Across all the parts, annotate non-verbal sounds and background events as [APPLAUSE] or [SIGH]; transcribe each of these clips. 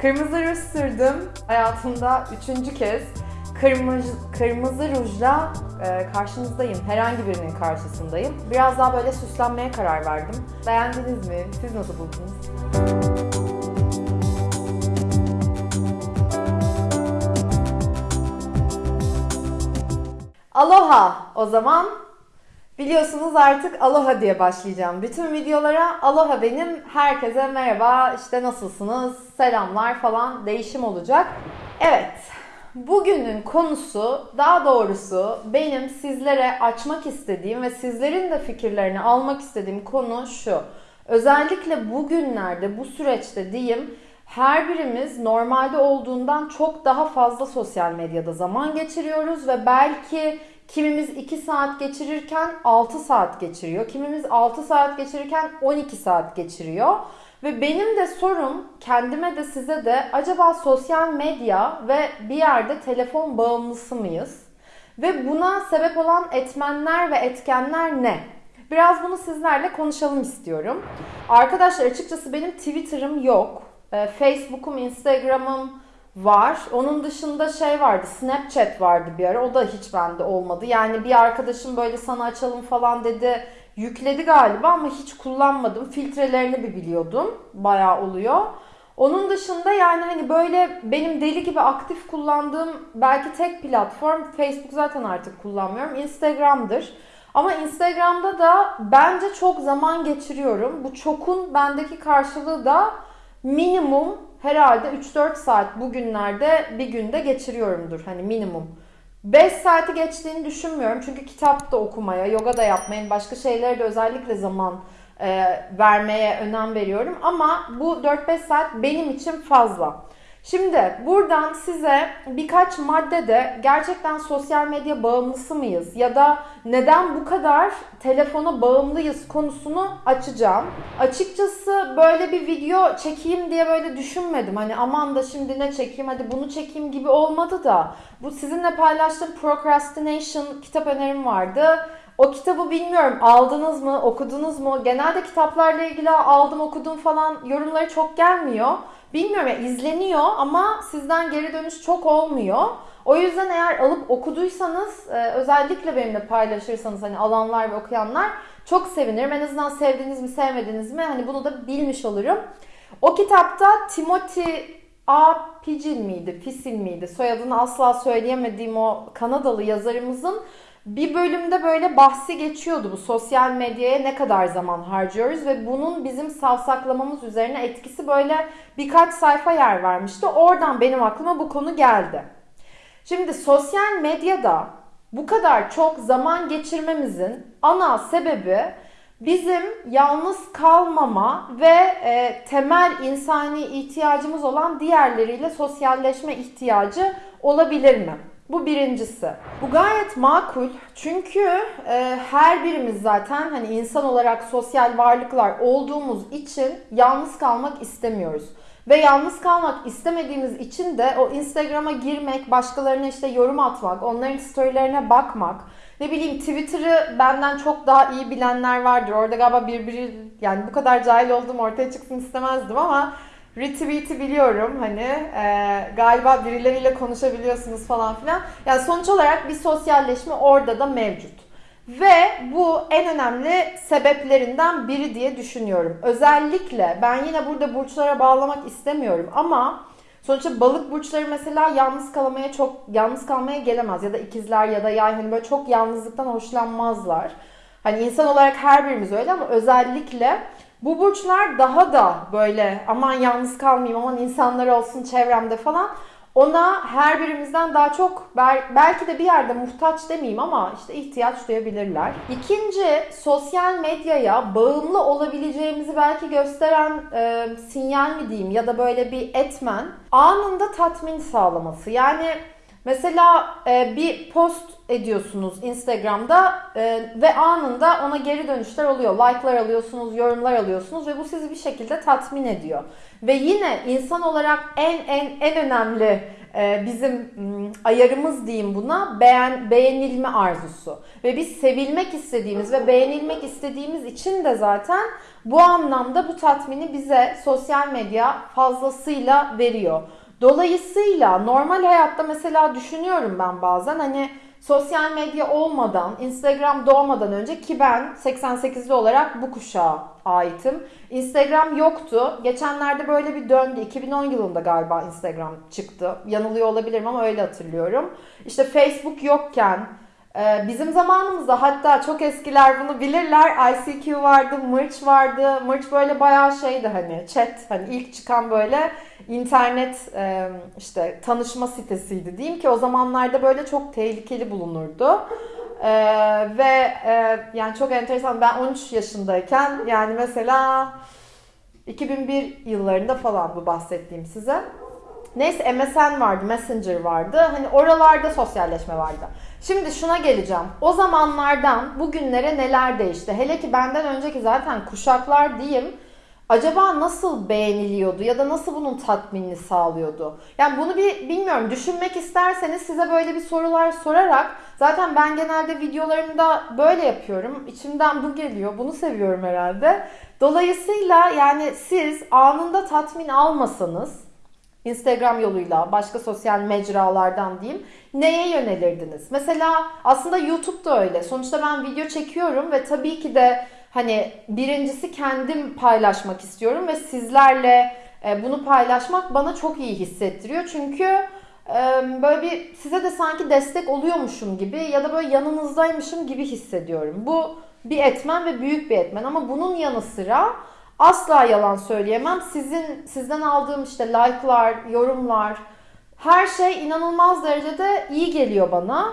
Kırmızı ruj sürdüm. Hayatımda üçüncü kez kırmızı, kırmızı rujla e, karşınızdayım. Herhangi birinin karşısındayım. Biraz daha böyle süslenmeye karar verdim. Beğendiniz mi? Siz nasıl buldunuz? Aloha o zaman. Biliyorsunuz artık Aloha diye başlayacağım. Bütün videolara Aloha benim. Herkese merhaba, işte nasılsınız, selamlar falan değişim olacak. Evet, bugünün konusu daha doğrusu benim sizlere açmak istediğim ve sizlerin de fikirlerini almak istediğim konu şu. Özellikle bugünlerde, bu süreçte diyeyim her birimiz normalde olduğundan çok daha fazla sosyal medyada zaman geçiriyoruz ve belki kimimiz 2 saat geçirirken 6 saat geçiriyor. Kimimiz 6 saat geçirirken 12 saat geçiriyor. Ve benim de sorum kendime de size de acaba sosyal medya ve bir yerde telefon bağımlısı mıyız? Ve buna sebep olan etmenler ve etkenler ne? Biraz bunu sizlerle konuşalım istiyorum. Arkadaşlar açıkçası benim Twitter'ım yok. Ee, Facebook'um, Instagram'ım var. Onun dışında şey vardı, Snapchat vardı bir ara. O da hiç bende olmadı. Yani bir arkadaşım böyle sana açalım falan dedi. Yükledi galiba ama hiç kullanmadım. Filtrelerini bir biliyordum. Bayağı oluyor. Onun dışında yani hani böyle benim deli gibi aktif kullandığım belki tek platform Facebook zaten artık kullanmıyorum. Instagram'dır. Ama Instagram'da da bence çok zaman geçiriyorum. Bu çokun bendeki karşılığı da minimum herhalde 3-4 saat bugünlerde bir günde geçiriyorumdur. Hani minimum. 5 saati geçtiğini düşünmüyorum. Çünkü kitap da okumaya, yoga da yapmaya, başka şeylere de özellikle zaman e, vermeye önem veriyorum. Ama bu 4-5 saat benim için fazla. Şimdi buradan size birkaç maddede gerçekten sosyal medya bağımlısı mıyız ya da neden bu kadar telefona bağımlıyız konusunu açacağım. Açıkçası böyle bir video çekeyim diye böyle düşünmedim. Hani aman da şimdi ne çekeyim hadi bunu çekeyim gibi olmadı da. Bu sizinle paylaştığım Procrastination kitap önerim vardı. O kitabı bilmiyorum aldınız mı, okudunuz mu? Genelde kitaplarla ilgili aldım, okudum falan yorumları çok gelmiyor. Bilmiyorum ya izleniyor ama sizden geri dönüş çok olmuyor. O yüzden eğer alıp okuduysanız e, özellikle benimle paylaşırsanız hani alanlar ve okuyanlar çok sevinirim. En azından sevdiniz mi sevmediniz mi hani bunu da bilmiş olurum. O kitapta Timothy A. Picin miydi, Pisin miydi? Soyadını asla söyleyemediğim o Kanadalı yazarımızın bir bölümde böyle bahsi geçiyordu bu sosyal medyaya ne kadar zaman harcıyoruz ve bunun bizim savsaklamamız üzerine etkisi böyle birkaç sayfa yer vermişti. Oradan benim aklıma bu konu geldi. Şimdi sosyal medyada bu kadar çok zaman geçirmemizin ana sebebi bizim yalnız kalmama ve e, temel insani ihtiyacımız olan diğerleriyle sosyalleşme ihtiyacı olabilir mi? Bu birincisi. Bu gayet makul. Çünkü e, her birimiz zaten hani insan olarak sosyal varlıklar olduğumuz için yalnız kalmak istemiyoruz. Ve yalnız kalmak istemediğimiz için de o Instagram'a girmek, başkalarına işte yorum atmak, onların storylerine bakmak, ne bileyim Twitter'ı benden çok daha iyi bilenler vardır. Orada galiba birbiri yani bu kadar cahil olduğum ortaya çıksın istemezdim ama retweet'i biliyorum hani e, galiba birileriyle konuşabiliyorsunuz falan filan. Yani sonuç olarak bir sosyalleşme orada da mevcut. Ve bu en önemli sebeplerinden biri diye düşünüyorum. Özellikle ben yine burada burçlara bağlamak istemiyorum ama sonuçta balık burçları mesela yalnız kalmaya çok yalnız kalmaya gelemez ya da ikizler ya da yay hani böyle çok yalnızlıktan hoşlanmazlar. Hani insan olarak her birimiz öyle ama özellikle bu burçlar daha da böyle aman yalnız kalmayayım, aman insanlar olsun çevremde falan. Ona her birimizden daha çok belki de bir yerde muhtaç demeyeyim ama işte ihtiyaç duyabilirler. İkinci sosyal medyaya bağımlı olabileceğimizi belki gösteren e, sinyal mi diyeyim ya da böyle bir etmen anında tatmin sağlaması. Yani Mesela e, bir post ediyorsunuz Instagram'da e, ve anında ona geri dönüşler oluyor. Like'lar alıyorsunuz, yorumlar alıyorsunuz ve bu sizi bir şekilde tatmin ediyor. Ve yine insan olarak en en en önemli e, bizim m, ayarımız diyeyim buna beğen beğenilme arzusu. Ve biz sevilmek istediğimiz ve beğenilmek istediğimiz için de zaten bu anlamda bu tatmini bize sosyal medya fazlasıyla veriyor. Dolayısıyla normal hayatta mesela düşünüyorum ben bazen hani sosyal medya olmadan, Instagram doğmadan önce ki ben 88'li olarak bu kuşağa aitim. Instagram yoktu. Geçenlerde böyle bir döndü. 2010 yılında galiba Instagram çıktı. Yanılıyor olabilirim ama öyle hatırlıyorum. İşte Facebook yokken bizim zamanımızda hatta çok eskiler bunu bilirler. ICQ vardı, Mırç vardı. Mırç böyle bayağı şeydi hani chat hani ilk çıkan böyle internet e, işte tanışma sitesiydi diyeyim ki o zamanlarda böyle çok tehlikeli bulunurdu. Ee, ve e, yani çok enteresan ben 13 yaşındayken yani mesela 2001 yıllarında falan bu bahsettiğim size. Neyse MSN vardı, Messenger vardı. Hani oralarda sosyalleşme vardı. Şimdi şuna geleceğim. O zamanlardan bugünlere neler değişti? Hele ki benden önceki zaten kuşaklar diyeyim. Acaba nasıl beğeniliyordu ya da nasıl bunun tatminini sağlıyordu? Yani bunu bir bilmiyorum düşünmek isterseniz size böyle bir sorular sorarak zaten ben genelde videolarımda böyle yapıyorum. İçimden bu geliyor. Bunu seviyorum herhalde. Dolayısıyla yani siz anında tatmin almasanız Instagram yoluyla, başka sosyal mecralardan diyeyim. Neye yönelirdiniz? Mesela aslında YouTube da öyle. Sonuçta ben video çekiyorum ve tabii ki de hani birincisi kendim paylaşmak istiyorum ve sizlerle e, bunu paylaşmak bana çok iyi hissettiriyor. Çünkü e, böyle bir size de sanki destek oluyormuşum gibi ya da böyle yanınızdaymışım gibi hissediyorum. Bu bir etmen ve büyük bir etmen ama bunun yanı sıra Asla yalan söyleyemem. Sizin sizden aldığım işte like'lar, yorumlar her şey inanılmaz derecede iyi geliyor bana.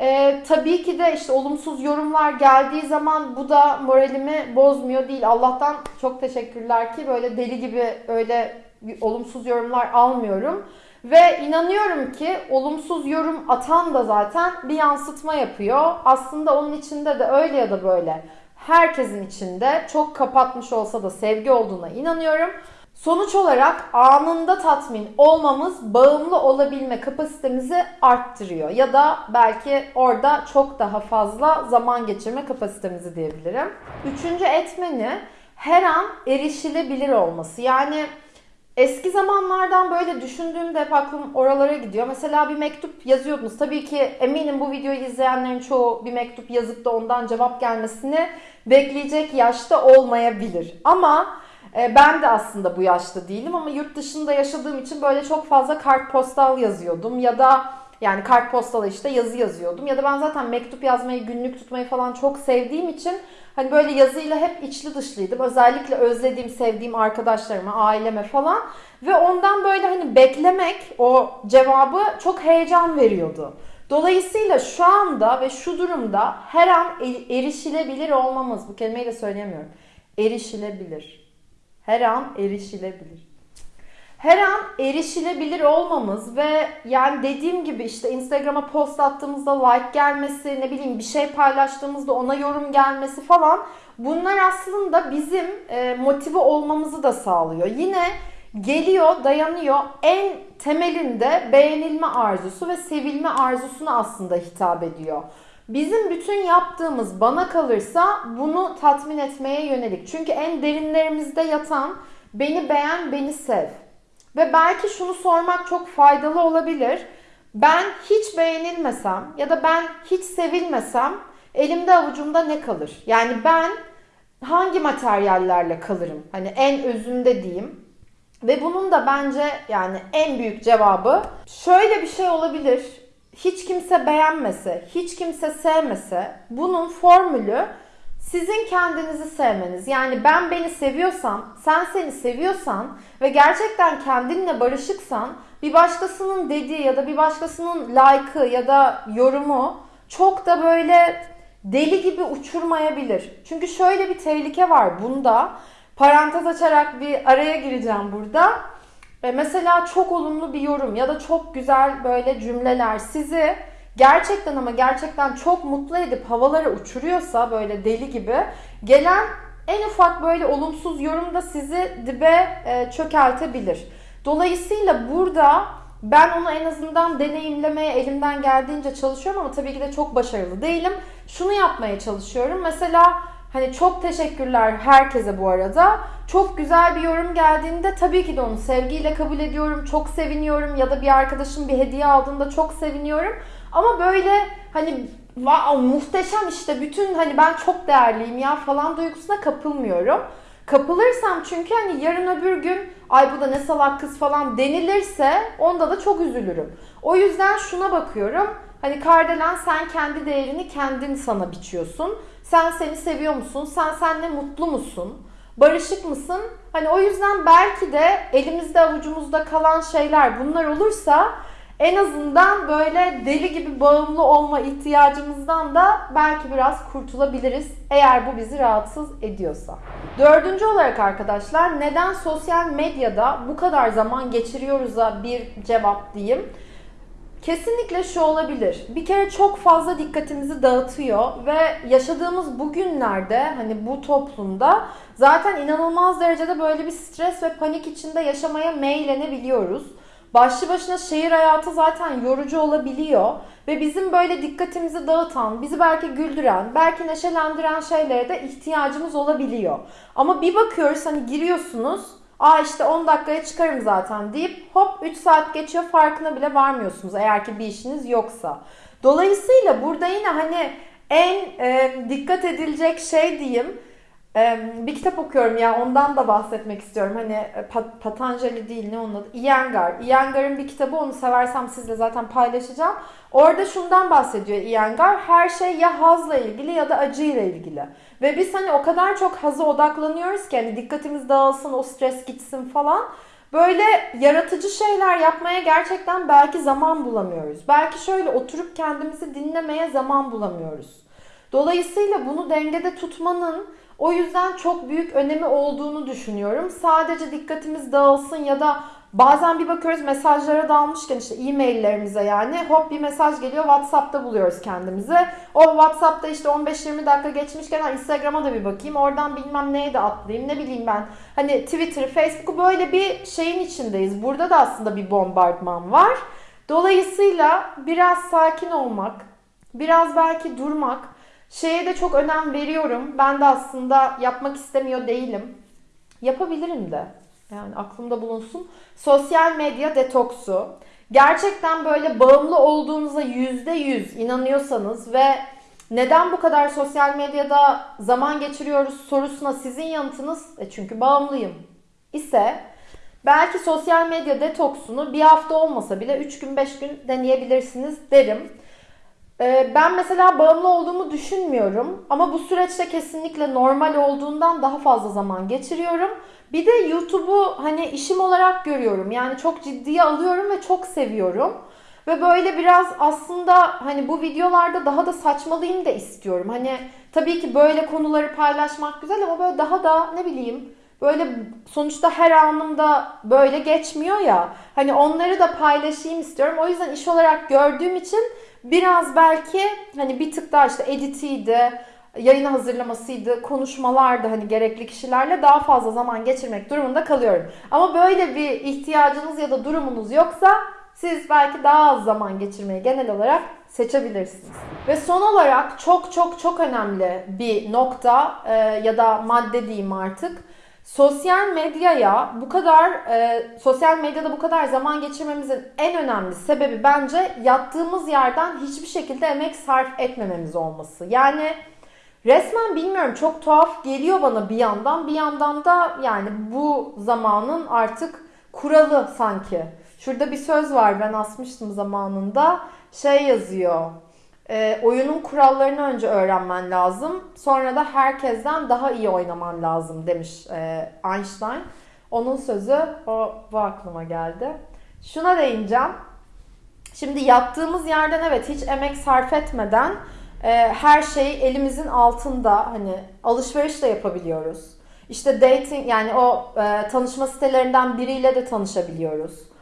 Ee, tabii ki de işte olumsuz yorumlar geldiği zaman bu da moralimi bozmuyor değil. Allah'tan çok teşekkürler ki böyle deli gibi öyle olumsuz yorumlar almıyorum. Ve inanıyorum ki olumsuz yorum atan da zaten bir yansıtma yapıyor. Aslında onun içinde de öyle ya da böyle herkesin içinde çok kapatmış olsa da sevgi olduğuna inanıyorum. Sonuç olarak anında tatmin olmamız bağımlı olabilme kapasitemizi arttırıyor. Ya da belki orada çok daha fazla zaman geçirme kapasitemizi diyebilirim. Üçüncü etmeni her an erişilebilir olması. Yani Eski zamanlardan böyle düşündüğümde hep aklım oralara gidiyor. Mesela bir mektup yazıyordunuz. Tabii ki eminim bu videoyu izleyenlerin çoğu bir mektup yazıp da ondan cevap gelmesini bekleyecek yaşta olmayabilir. Ama e, ben de aslında bu yaşta değilim ama yurt dışında yaşadığım için böyle çok fazla kartpostal yazıyordum ya da yani kartpostala işte yazı yazıyordum ya da ben zaten mektup yazmayı, günlük tutmayı falan çok sevdiğim için Hani böyle yazıyla hep içli dışlıydım. Özellikle özlediğim, sevdiğim arkadaşlarıma, aileme falan. Ve ondan böyle hani beklemek o cevabı çok heyecan veriyordu. Dolayısıyla şu anda ve şu durumda her an erişilebilir olmamız, bu kelimeyi de söyleyemiyorum. Erişilebilir. Her an erişilebilir her an erişilebilir olmamız ve yani dediğim gibi işte Instagram'a post attığımızda like gelmesi, ne bileyim bir şey paylaştığımızda ona yorum gelmesi falan bunlar aslında bizim e, motive olmamızı da sağlıyor. Yine geliyor, dayanıyor. En temelinde beğenilme arzusu ve sevilme arzusuna aslında hitap ediyor. Bizim bütün yaptığımız bana kalırsa bunu tatmin etmeye yönelik. Çünkü en derinlerimizde yatan beni beğen, beni sev. Ve belki şunu sormak çok faydalı olabilir. Ben hiç beğenilmesem ya da ben hiç sevilmesem elimde avucumda ne kalır? Yani ben hangi materyallerle kalırım? Hani en özünde diyeyim. Ve bunun da bence yani en büyük cevabı şöyle bir şey olabilir. Hiç kimse beğenmese, hiç kimse sevmese bunun formülü sizin kendinizi sevmeniz. Yani ben beni seviyorsam, sen seni seviyorsan ve gerçekten kendinle barışıksan bir başkasının dediği ya da bir başkasının like'ı ya da yorumu çok da böyle deli gibi uçurmayabilir. Çünkü şöyle bir tehlike var bunda. Parantez açarak bir araya gireceğim burada. Ve mesela çok olumlu bir yorum ya da çok güzel böyle cümleler sizi gerçekten ama gerçekten çok mutlu edip havalara uçuruyorsa böyle deli gibi gelen en ufak böyle olumsuz yorum da sizi dibe e, çökeltebilir. Dolayısıyla burada Ben onu en azından deneyimlemeye elimden geldiğince çalışıyorum ama tabii ki de çok başarılı değilim. Şunu yapmaya çalışıyorum. Mesela hani çok teşekkürler herkese bu arada. Çok güzel bir yorum geldiğinde tabii ki de onu sevgiyle kabul ediyorum. Çok seviniyorum ya da bir arkadaşım bir hediye aldığında çok seviniyorum. Ama böyle hani wow, muhteşem işte bütün hani ben çok değerliyim ya falan duygusuna kapılmıyorum. Kapılırsam çünkü hani yarın öbür gün ay bu da ne salak kız falan denilirse onda da çok üzülürüm. O yüzden şuna bakıyorum. Hani Kardelen sen kendi değerini kendin sana biçiyorsun. Sen seni seviyor musun? Sen seninle mutlu musun? Barışık mısın? Hani o yüzden belki de elimizde avucumuzda kalan şeyler bunlar olursa en azından böyle deli gibi bağımlı olma ihtiyacımızdan da belki biraz kurtulabiliriz eğer bu bizi rahatsız ediyorsa. Dördüncü olarak arkadaşlar neden sosyal medyada bu kadar zaman geçiriyoruz'a bir cevap diyeyim. Kesinlikle şu olabilir. Bir kere çok fazla dikkatimizi dağıtıyor ve yaşadığımız bugünlerde hani bu toplumda zaten inanılmaz derecede böyle bir stres ve panik içinde yaşamaya meylenebiliyoruz. Başlı başına şehir hayatı zaten yorucu olabiliyor ve bizim böyle dikkatimizi dağıtan, bizi belki güldüren, belki neşelendiren şeylere de ihtiyacımız olabiliyor. Ama bir bakıyoruz hani giriyorsunuz, aa işte 10 dakikaya çıkarım zaten deyip hop 3 saat geçiyor farkına bile varmıyorsunuz eğer ki bir işiniz yoksa. Dolayısıyla burada yine hani en e, dikkat edilecek şey diyeyim bir kitap okuyorum ya ondan da bahsetmek istiyorum. Hani e, Pat Patanjali değil ne onun adı? Iyengar. Iyengar'ın bir kitabı onu seversem sizle zaten paylaşacağım. Orada şundan bahsediyor Iyengar. Her şey ya hazla ilgili ya da acıyla ilgili. Ve biz hani o kadar çok haza odaklanıyoruz ki hani dikkatimiz dağılsın, o stres gitsin falan. Böyle yaratıcı şeyler yapmaya gerçekten belki zaman bulamıyoruz. Belki şöyle oturup kendimizi dinlemeye zaman bulamıyoruz. Dolayısıyla bunu dengede tutmanın o yüzden çok büyük önemi olduğunu düşünüyorum. Sadece dikkatimiz dağılsın ya da bazen bir bakıyoruz mesajlara dalmışken işte e-maillerimize yani hop bir mesaj geliyor WhatsApp'ta buluyoruz kendimizi. O WhatsApp'ta işte 15-20 dakika geçmişken Instagram'a da bir bakayım. Oradan bilmem neye de atlayayım ne bileyim ben. Hani Twitter, Facebook'u böyle bir şeyin içindeyiz. Burada da aslında bir bombardman var. Dolayısıyla biraz sakin olmak, biraz belki durmak, Şeye de çok önem veriyorum. Ben de aslında yapmak istemiyor değilim. Yapabilirim de. Yani aklımda bulunsun. Sosyal medya detoksu. Gerçekten böyle bağımlı olduğunuza yüzde yüz inanıyorsanız ve neden bu kadar sosyal medyada zaman geçiriyoruz sorusuna sizin yanıtınız e çünkü bağımlıyım ise belki sosyal medya detoksunu bir hafta olmasa bile 3 gün 5 gün deneyebilirsiniz derim. Ee, ben mesela bağımlı olduğumu düşünmüyorum ama bu süreçte kesinlikle normal olduğundan daha fazla zaman geçiriyorum. Bir de YouTube'u hani işim olarak görüyorum. Yani çok ciddiye alıyorum ve çok seviyorum. Ve böyle biraz aslında hani bu videolarda daha da saçmalıyım da istiyorum. Hani tabii ki böyle konuları paylaşmak güzel ama böyle daha da ne bileyim böyle sonuçta her anımda böyle geçmiyor ya. Hani onları da paylaşayım istiyorum. O yüzden iş olarak gördüğüm için Biraz belki hani bir tık daha işte editiydi, yayını hazırlamasıydı, konuşmalardı hani gerekli kişilerle daha fazla zaman geçirmek durumunda kalıyorum. Ama böyle bir ihtiyacınız ya da durumunuz yoksa siz belki daha az zaman geçirmeyi genel olarak seçebilirsiniz. Ve son olarak çok çok çok önemli bir nokta e, ya da madde diyeyim artık Sosyal medyaya bu kadar e, sosyal medyada bu kadar zaman geçirmemizin en önemli sebebi bence yattığımız yerden hiçbir şekilde emek sarf etmememiz olması. Yani resmen bilmiyorum çok tuhaf geliyor bana bir yandan bir yandan da yani bu zamanın artık kuralı sanki. Şurada bir söz var ben asmıştım zamanında şey yazıyor e, oyunun kurallarını önce öğrenmen lazım. Sonra da herkesten daha iyi oynaman lazım demiş e, Einstein. Onun sözü o bu aklıma geldi. Şuna değineceğim. Şimdi yattığımız yerden evet hiç emek sarf etmeden e, her şey elimizin altında hani alışveriş de yapabiliyoruz. İşte dating yani o e, tanışma sitelerinden biriyle de tanışabiliyoruz.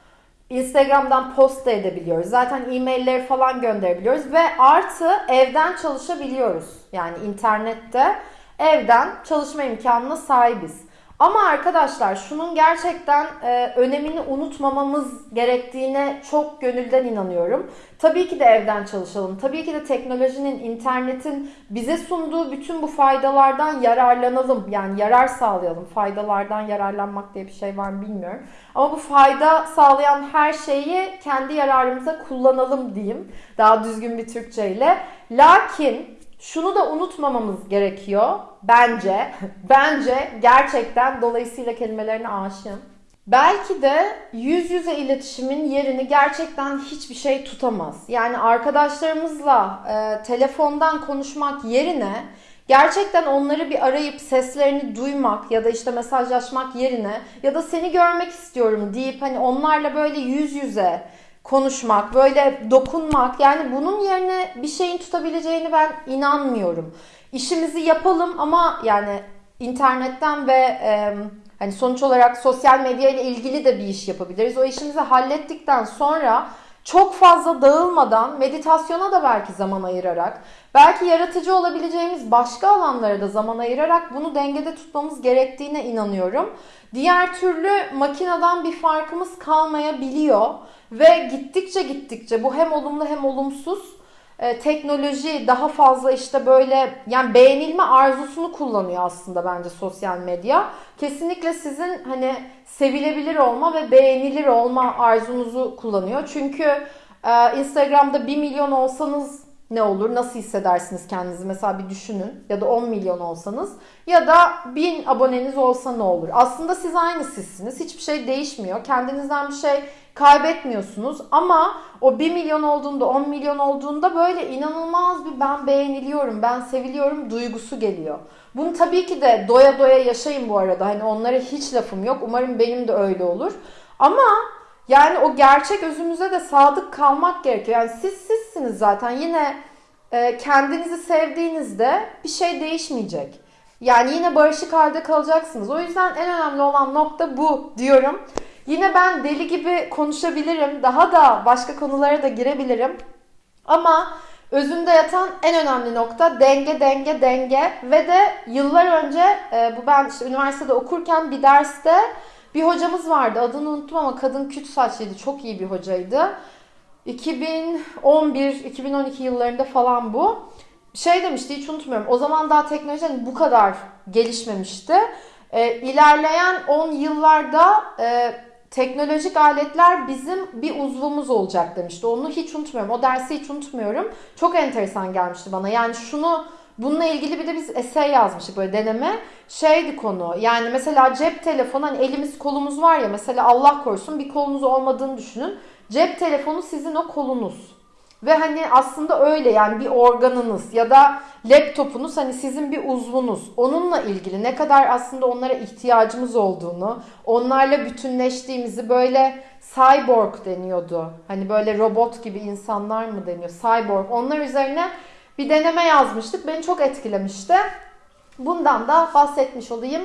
Instagram'dan post da edebiliyoruz. Zaten e-mailleri falan gönderebiliyoruz ve artı evden çalışabiliyoruz. Yani internette evden çalışma imkanına sahibiz. Ama arkadaşlar şunun gerçekten e, önemini unutmamamız gerektiğine çok gönülden inanıyorum. Tabii ki de evden çalışalım. Tabii ki de teknolojinin, internetin bize sunduğu bütün bu faydalardan yararlanalım. Yani yarar sağlayalım. Faydalardan yararlanmak diye bir şey var mı bilmiyorum. Ama bu fayda sağlayan her şeyi kendi yararımıza kullanalım diyeyim. Daha düzgün bir Türkçeyle. Lakin şunu da unutmamamız gerekiyor. Bence, [LAUGHS] bence gerçekten dolayısıyla kelimelerine aşığım. Belki de yüz yüze iletişimin yerini gerçekten hiçbir şey tutamaz. Yani arkadaşlarımızla e, telefondan konuşmak yerine gerçekten onları bir arayıp seslerini duymak ya da işte mesajlaşmak yerine ya da seni görmek istiyorum deyip hani onlarla böyle yüz yüze konuşmak, böyle dokunmak yani bunun yerine bir şeyin tutabileceğini ben inanmıyorum. İşimizi yapalım ama yani internetten ve e, hani sonuç olarak sosyal medya ile ilgili de bir iş yapabiliriz. O işimizi hallettikten sonra çok fazla dağılmadan meditasyona da belki zaman ayırarak, belki yaratıcı olabileceğimiz başka alanlara da zaman ayırarak bunu dengede tutmamız gerektiğine inanıyorum. Diğer türlü makineden bir farkımız kalmayabiliyor ve gittikçe gittikçe bu hem olumlu hem olumsuz e, teknoloji daha fazla işte böyle yani beğenilme arzusunu kullanıyor aslında bence sosyal medya. Kesinlikle sizin hani sevilebilir olma ve beğenilir olma arzunuzu kullanıyor. Çünkü e, Instagram'da 1 milyon olsanız ne olur? Nasıl hissedersiniz kendinizi? Mesela bir düşünün. Ya da 10 milyon olsanız. Ya da 1000 aboneniz olsa ne olur? Aslında siz aynı sizsiniz. Hiçbir şey değişmiyor. Kendinizden bir şey kaybetmiyorsunuz. Ama o 1 milyon olduğunda, 10 milyon olduğunda böyle inanılmaz bir ben beğeniliyorum, ben seviliyorum duygusu geliyor. Bunu tabii ki de doya doya yaşayın bu arada. Hani onlara hiç lafım yok. Umarım benim de öyle olur. Ama yani o gerçek özümüze de sadık kalmak gerekiyor. Yani siz sizsiniz zaten. Yine e, kendinizi sevdiğinizde bir şey değişmeyecek. Yani yine barışık halde kalacaksınız. O yüzden en önemli olan nokta bu diyorum. Yine ben deli gibi konuşabilirim. Daha da başka konulara da girebilirim. Ama özünde yatan en önemli nokta denge, denge, denge. Ve de yıllar önce e, bu ben işte üniversitede okurken bir derste bir hocamız vardı. Adını unuttum ama kadın küt saçlıydı. Çok iyi bir hocaydı. 2011-2012 yıllarında falan bu. Şey demişti hiç unutmuyorum. O zaman daha teknoloji hani bu kadar gelişmemişti. E, ilerleyen 10 yıllarda e, teknolojik aletler bizim bir uzvumuz olacak demişti. Onu hiç unutmuyorum. O dersi hiç unutmuyorum. Çok enteresan gelmişti bana. Yani şunu bununla ilgili bir de biz essay yazmıştık böyle deneme. Şeydi konu. Yani mesela cep telefonu hani elimiz kolumuz var ya mesela Allah korusun bir kolunuz olmadığını düşünün. Cep telefonu sizin o kolunuz. Ve hani aslında öyle yani bir organınız ya da laptopunuz hani sizin bir uzvunuz. Onunla ilgili ne kadar aslında onlara ihtiyacımız olduğunu, onlarla bütünleştiğimizi böyle cyborg deniyordu. Hani böyle robot gibi insanlar mı deniyor? Cyborg. Onlar üzerine bir deneme yazmıştık. Beni çok etkilemişti. Bundan da bahsetmiş olayım.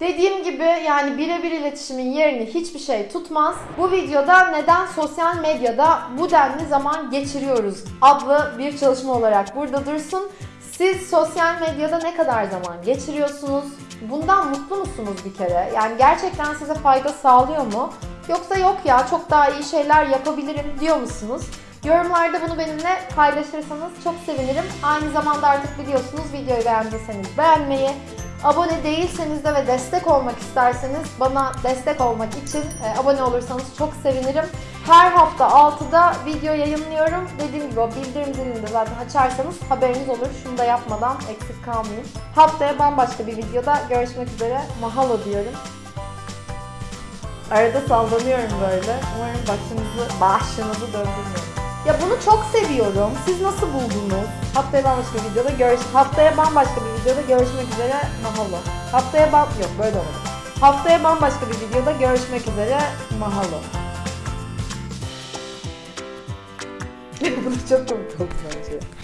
Dediğim gibi yani birebir iletişimin yerini hiçbir şey tutmaz. Bu videoda neden sosyal medyada bu denli zaman geçiriyoruz adlı bir çalışma olarak burada dursun. Siz sosyal medyada ne kadar zaman geçiriyorsunuz? Bundan mutlu musunuz bir kere? Yani gerçekten size fayda sağlıyor mu? Yoksa yok ya çok daha iyi şeyler yapabilirim diyor musunuz? Yorumlarda bunu benimle paylaşırsanız çok sevinirim. Aynı zamanda artık biliyorsunuz videoyu beğendiyseniz beğenmeyi, Abone değilseniz de ve destek olmak isterseniz bana destek olmak için e, abone olursanız çok sevinirim. Her hafta 6'da video yayınlıyorum. Dediğim gibi o bildirim zilini de zaten açarsanız haberiniz olur. Şunu da yapmadan eksik kalmayın. Haftaya bambaşka bir videoda görüşmek üzere. Mahalo diyorum. Arada sallanıyorum böyle. Umarım başınızı, başınızı döndürmüyorum. Ya bunu çok seviyorum. Siz nasıl buldunuz? Haftaya bambaşka bir videoda görüş Haftaya bambaşka bir videoda görüşmek üzere. Mahalo. Haftaya bam yok böyle olmadı. Haftaya bambaşka bir videoda görüşmek üzere. Mahalo. [LAUGHS] bunu çok komik oldu bence.